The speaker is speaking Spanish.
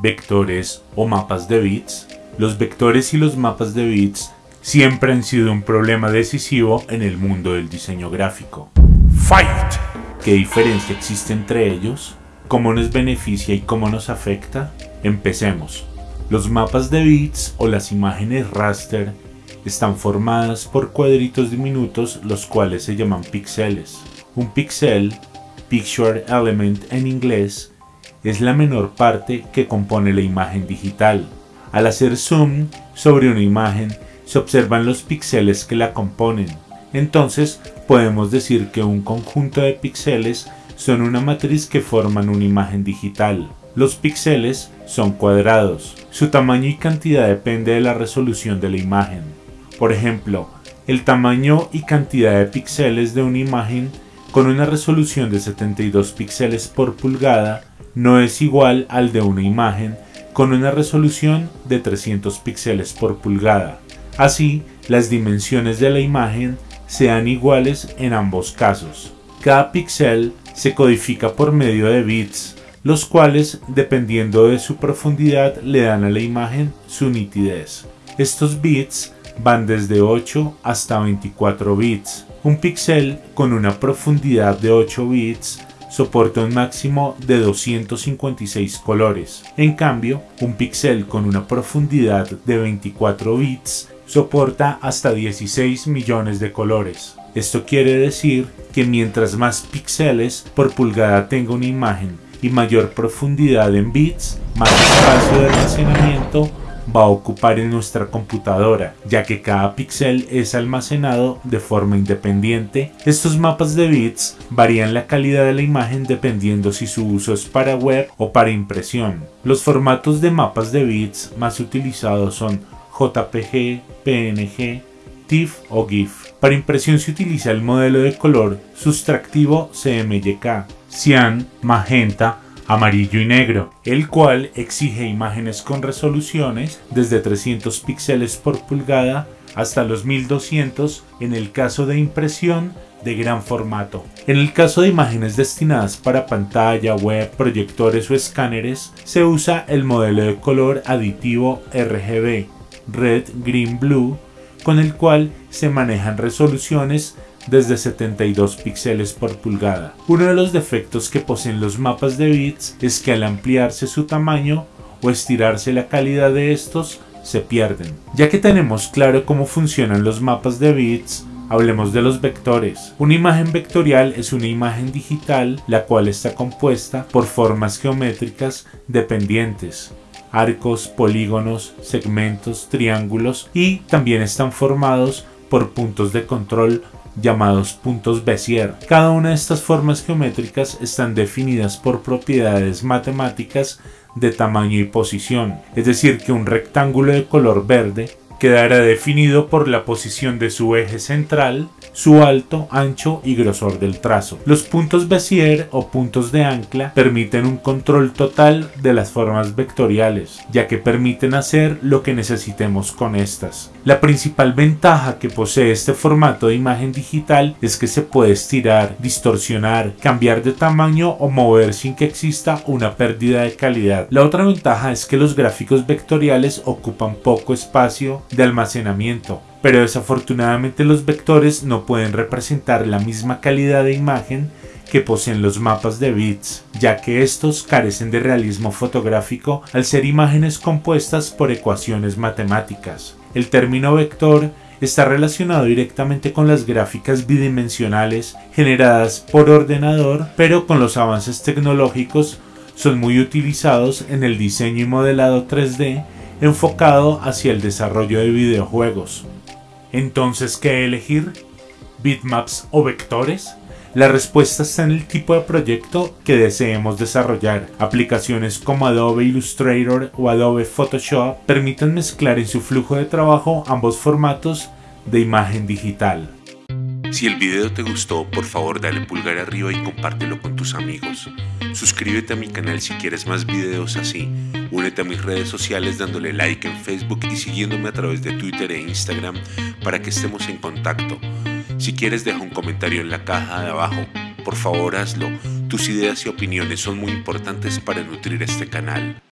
vectores o mapas de bits, los vectores y los mapas de bits siempre han sido un problema decisivo en el mundo del diseño gráfico. Fight! ¿Qué diferencia existe entre ellos? ¿Cómo nos beneficia y cómo nos afecta? Empecemos. Los mapas de bits o las imágenes raster están formadas por cuadritos diminutos los cuales se llaman píxeles. Un píxel, picture element en inglés, es la menor parte que compone la imagen digital. Al hacer zoom sobre una imagen se observan los píxeles que la componen. Entonces podemos decir que un conjunto de píxeles son una matriz que forman una imagen digital. Los píxeles son cuadrados. Su tamaño y cantidad depende de la resolución de la imagen. Por ejemplo, el tamaño y cantidad de píxeles de una imagen con una resolución de 72 píxeles por pulgada no es igual al de una imagen con una resolución de 300 píxeles por pulgada. Así, las dimensiones de la imagen sean iguales en ambos casos. Cada píxel se codifica por medio de bits, los cuales, dependiendo de su profundidad, le dan a la imagen su nitidez. Estos bits van desde 8 hasta 24 bits. Un píxel con una profundidad de 8 bits soporta un máximo de 256 colores. En cambio, un píxel con una profundidad de 24 bits soporta hasta 16 millones de colores. Esto quiere decir que mientras más píxeles por pulgada tenga una imagen y mayor profundidad en bits, más espacio de almacenamiento va a ocupar en nuestra computadora, ya que cada píxel es almacenado de forma independiente. Estos mapas de bits varían la calidad de la imagen dependiendo si su uso es para web o para impresión. Los formatos de mapas de bits más utilizados son JPG, PNG, TIFF o GIF. Para impresión se utiliza el modelo de color sustractivo CMYK, cian, magenta, amarillo y negro, el cual exige imágenes con resoluciones desde 300 píxeles por pulgada hasta los 1200 en el caso de impresión de gran formato. En el caso de imágenes destinadas para pantalla, web, proyectores o escáneres, se usa el modelo de color aditivo RGB, Red, Green, Blue, con el cual se manejan resoluciones desde 72 píxeles por pulgada. Uno de los defectos que poseen los mapas de bits es que al ampliarse su tamaño o estirarse la calidad de estos, se pierden. Ya que tenemos claro cómo funcionan los mapas de bits, Hablemos de los vectores. Una imagen vectorial es una imagen digital la cual está compuesta por formas geométricas dependientes arcos, polígonos, segmentos, triángulos y también están formados por puntos de control llamados puntos Bézier. Cada una de estas formas geométricas están definidas por propiedades matemáticas de tamaño y posición, es decir que un rectángulo de color verde quedará definido por la posición de su eje central, su alto, ancho y grosor del trazo. Los puntos Bézier o puntos de ancla permiten un control total de las formas vectoriales, ya que permiten hacer lo que necesitemos con estas. La principal ventaja que posee este formato de imagen digital es que se puede estirar, distorsionar, cambiar de tamaño o mover sin que exista una pérdida de calidad. La otra ventaja es que los gráficos vectoriales ocupan poco espacio de almacenamiento, pero desafortunadamente los vectores no pueden representar la misma calidad de imagen que poseen los mapas de bits, ya que estos carecen de realismo fotográfico al ser imágenes compuestas por ecuaciones matemáticas. El término vector está relacionado directamente con las gráficas bidimensionales generadas por ordenador, pero con los avances tecnológicos son muy utilizados en el diseño y modelado 3D enfocado hacia el desarrollo de videojuegos. Entonces, ¿qué elegir? ¿Bitmaps o vectores? La respuesta está en el tipo de proyecto que deseemos desarrollar. Aplicaciones como Adobe Illustrator o Adobe Photoshop permiten mezclar en su flujo de trabajo ambos formatos de imagen digital. Si el video te gustó, por favor dale pulgar arriba y compártelo con tus amigos. Suscríbete a mi canal si quieres más videos así. Únete a mis redes sociales dándole like en Facebook y siguiéndome a través de Twitter e Instagram para que estemos en contacto. Si quieres deja un comentario en la caja de abajo. Por favor hazlo. Tus ideas y opiniones son muy importantes para nutrir este canal.